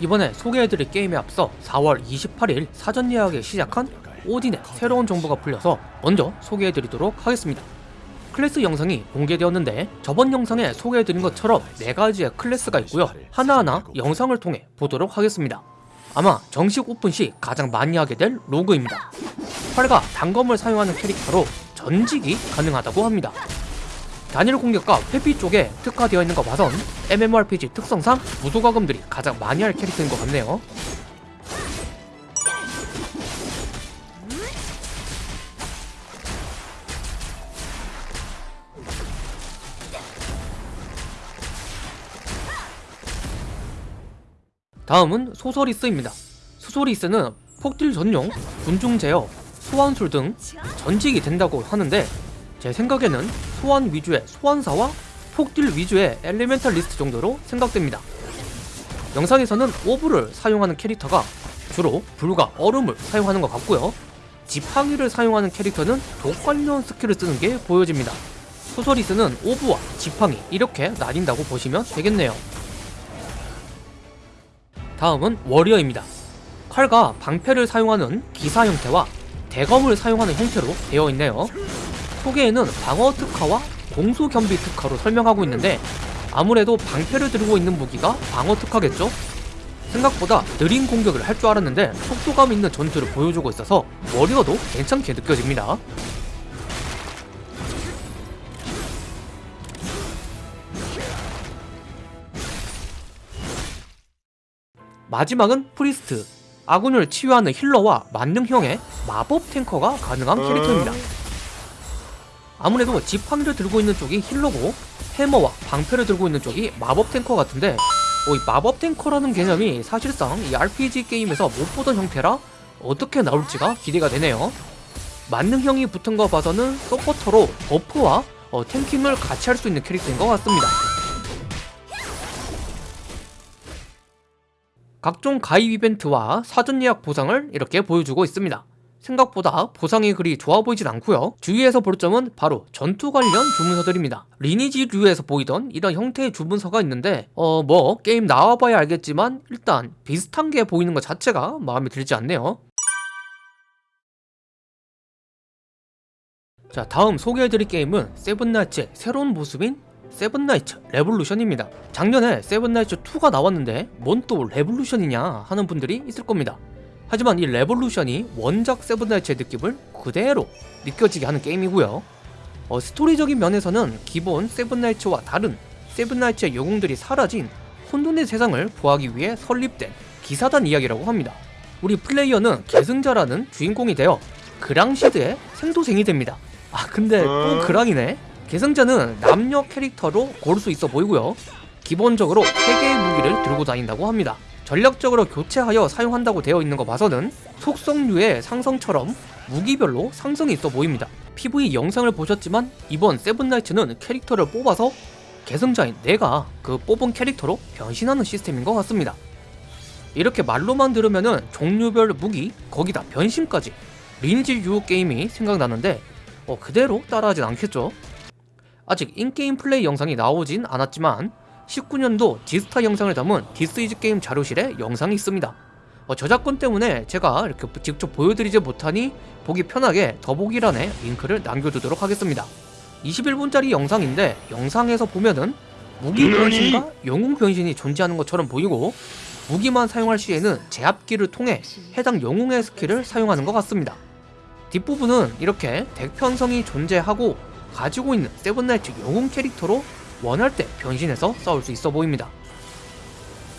이번에 소개해드릴 게임에 앞서 4월 28일 사전 예약에 시작한 오딘의 새로운 정보가 풀려서 먼저 소개해드리도록 하겠습니다. 클래스 영상이 공개되었는데 저번 영상에 소개해드린 것처럼 4가지의 클래스가 있고요. 하나하나 영상을 통해 보도록 하겠습니다. 아마 정식 오픈 시 가장 많이 하게 될 rogue입니다. 활과 단검을 사용하는 캐릭터로 전직이 가능하다고 합니다. 단일 공격과 회피 쪽에 특화되어 있는 거 봐선 MMORPG 특성상 무도가금들이 가장 많이 할 캐릭터인 것 같네요. 다음은 소서리스입니다. 소서리스는 폭딜 전용, 군중 제어, 소환술 등 전직이 된다고 하는데 제 생각에는 소환 위주의 소환사와 폭딜 위주의 elementalist 정도로 생각됩니다. 영상에서는 orb를 사용하는 캐릭터가 주로 불과 얼음을 사용하는 것 같고요. 지팡이를 사용하는 캐릭터는 독 관련 스킬을 쓰는 게 보여집니다. sorceress는 orb와 지팡이 이렇게 나뉜다고 보시면 되겠네요. 다음은 warrior입니다. 칼과 방패를 사용하는 기사 형태와 대검을 사용하는 형태로 되어 있네요. 소개에는 방어 특화와 공수 겸비 특화로 설명하고 있는데 아무래도 방패를 들고 있는 무기가 방어 특화겠죠? 생각보다 느린 공격을 할 줄 알았는데 속도감 있는 전투를 보여주고 있어서 워리어도 괜찮게 느껴집니다. 마지막은 priest 아군을 치유하는 healer와 만능형의 마법 tanker가 가능한 캐릭터입니다. 아무래도 지팡이를 들고 있는 쪽이 healer고 해머와 방패를 들고 있는 쪽이 마법 탱커 같은데 어, 이 마법 tanker라는 개념이 사실상 이 RPG 게임에서 못 보던 형태라 어떻게 나올지가 기대가 되네요. 만능형이 붙은 거 봐서는 서포터로 buff와 어, tanking을 같이 할 수 있는 캐릭터인 것 같습니다. 각종 가입 이벤트와 사전 예약 보상을 이렇게 보여주고 있습니다. 생각보다 보상이 그리 좋아 보이진 않고요. 주위에서 볼 점은 바로 전투 관련 주문서들입니다. 리니지류에서 보이던 이런 형태의 주문서가 있는데 어 뭐 게임 나와봐야 알겠지만 일단 비슷한 게 보이는 것 자체가 마음에 들지 않네요. 자 다음 소개해드릴 게임은 세븐나이츠의 새로운 모습인 세븐나이츠 레볼루션입니다. 작년에 세븐나이츠 2가 나왔는데 뭔 또 레볼루션이냐 하는 분들이 있을 겁니다. 하지만 이 레볼루션이 원작 세븐나이츠의 느낌을 그대로 느껴지게 하는 게임이고요. 어, 스토리적인 면에서는 기본 세븐나이츠와 다른 세븐나이츠의 영웅들이 사라진 혼돈의 세상을 구하기 위해 설립된 기사단 이야기라고 합니다. 우리 플레이어는 계승자라는 주인공이 되어 그랑시드의 생도생이 됩니다. 아 근데 또 그랑이네? 계승자는 남녀 캐릭터로 고를 수 있어 보이고요. 기본적으로 3개의 무기를 들고 다닌다고 합니다. 전략적으로 교체하여 사용한다고 되어 있는 거 봐서는 속성류의 상성처럼 무기별로 상성이 있어 보입니다. PV 영상을 보셨지만 이번 세븐나이츠는 캐릭터를 뽑아서 계승자인 내가 그 뽑은 캐릭터로 변신하는 시스템인 것 같습니다. 이렇게 말로만 들으면은 종류별 무기 거기다 변신까지 리니지류 게임이 생각나는데 어, 그대로 따라하진 않겠죠? 아직 in-game 플레이 영상이 나오진 않았지만 19년도 지스타 영상을 담은 디스이즈게임 자료실에 영상이 있습니다. 어, 저작권 때문에 제가 이렇게 직접 보여드리지 못하니 보기 편하게 더보기란에 링크를 남겨두도록 하겠습니다. 21분짜리 영상인데 영상에서 보면은 무기 변신과 영웅 변신이 존재하는 것처럼 보이고 무기만 사용할 시에는 제압기를 통해 해당 영웅의 스킬을 사용하는 것 같습니다. 뒷부분은 이렇게 덱 편성이 존재하고 가지고 있는 세븐나이츠 영웅 캐릭터로 원할 때 변신해서 싸울 수 있어 보입니다.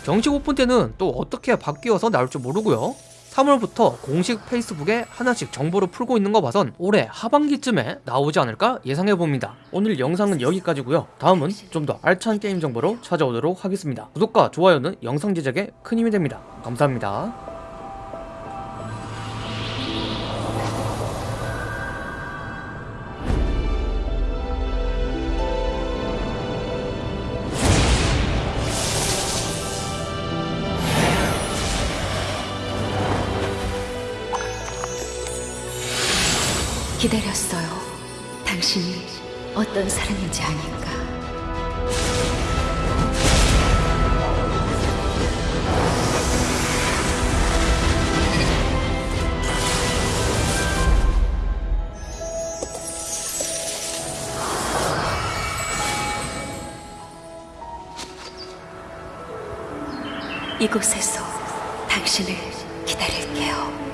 정식 오픈 때는 또 어떻게 바뀌어서 나올지 모르고요. 3월부터 공식 페이스북에 하나씩 정보를 풀고 있는 거 봐선 올해 하반기쯤에 나오지 않을까 예상해봅니다. 오늘 영상은 여기까지고요. 다음은 좀 더 알찬 게임 정보로 찾아오도록 하겠습니다. 구독과 좋아요는 영상 제작에 큰 힘이 됩니다. 감사합니다. 기다렸어요. 당신이 어떤 사람인지 아니까. 이곳에서 당신을 기다릴게요.